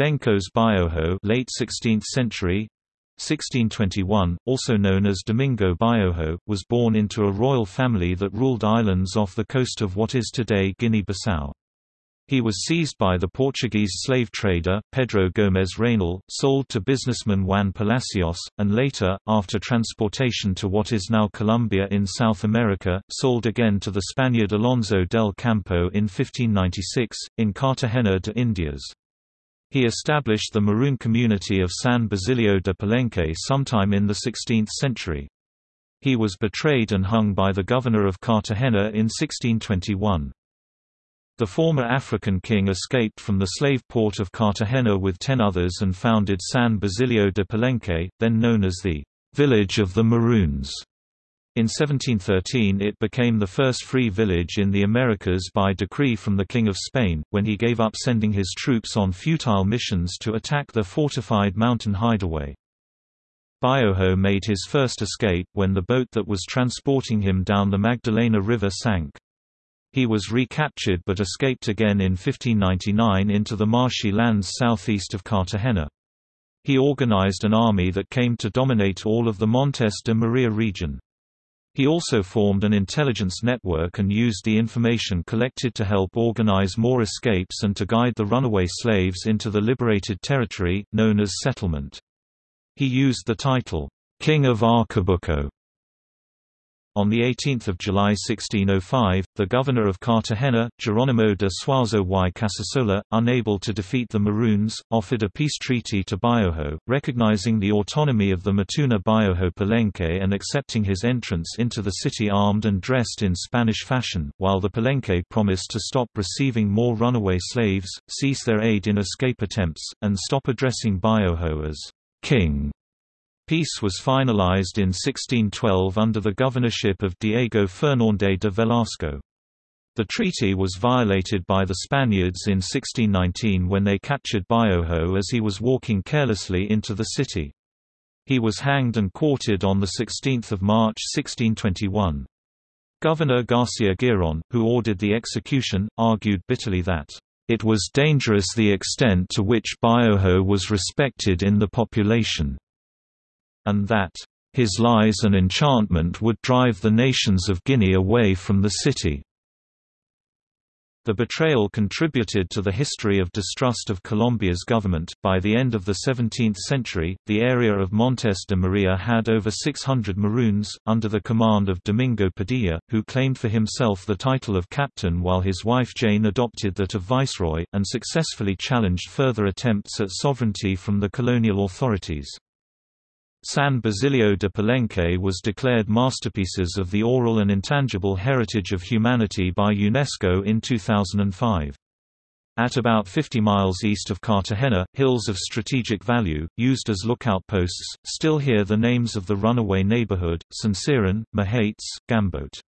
Benkos Bioho late 16th century 1621, also known as Domingo Bioho, was born into a royal family that ruled islands off the coast of what is today Guinea-Bissau. He was seized by the Portuguese slave trader, Pedro Gomes Reynal, sold to businessman Juan Palacios, and later, after transportation to what is now Colombia in South America, sold again to the Spaniard Alonso del Campo in 1596, in Cartagena de Indias. He established the Maroon community of San Basilio de Palenque sometime in the 16th century. He was betrayed and hung by the governor of Cartagena in 1621. The former African king escaped from the slave port of Cartagena with ten others and founded San Basilio de Palenque, then known as the «village of the Maroons». In 1713 it became the first free village in the Americas by decree from the King of Spain, when he gave up sending his troops on futile missions to attack the fortified mountain hideaway. Bioho made his first escape when the boat that was transporting him down the Magdalena River sank. He was recaptured but escaped again in 1599 into the marshy lands southeast of Cartagena. He organized an army that came to dominate all of the Montes de Maria region. He also formed an intelligence network and used the information collected to help organize more escapes and to guide the runaway slaves into the liberated territory, known as settlement. He used the title, King of Arcabuco, on 18 July 1605, the governor of Cartagena, Geronimo de Suazo y Casasola, unable to defeat the Maroons, offered a peace treaty to Bioho, recognizing the autonomy of the Matuna Bioho Palenque and accepting his entrance into the city armed and dressed in Spanish fashion, while the Palenque promised to stop receiving more runaway slaves, cease their aid in escape attempts, and stop addressing Bioho as king. Peace was finalized in 1612 under the governorship of Diego Fernández de Velasco. The treaty was violated by the Spaniards in 1619 when they captured Bioho as he was walking carelessly into the city. He was hanged and quartered on 16 March 1621. Governor Garcia Giron, who ordered the execution, argued bitterly that, "...it was dangerous the extent to which Bioho was respected in the population." And that his lies and enchantment would drive the nations of Guinea away from the city. The betrayal contributed to the history of distrust of Colombia's government. By the end of the 17th century, the area of Montes de Maria had over 600 Maroons, under the command of Domingo Padilla, who claimed for himself the title of captain while his wife Jane adopted that of viceroy, and successfully challenged further attempts at sovereignty from the colonial authorities. San Basilio de Palenque was declared Masterpieces of the Oral and Intangible Heritage of Humanity by UNESCO in 2005. At about 50 miles east of Cartagena, hills of strategic value, used as lookout posts, still hear the names of the runaway neighborhood, Sincerín, Mahates, Gambote.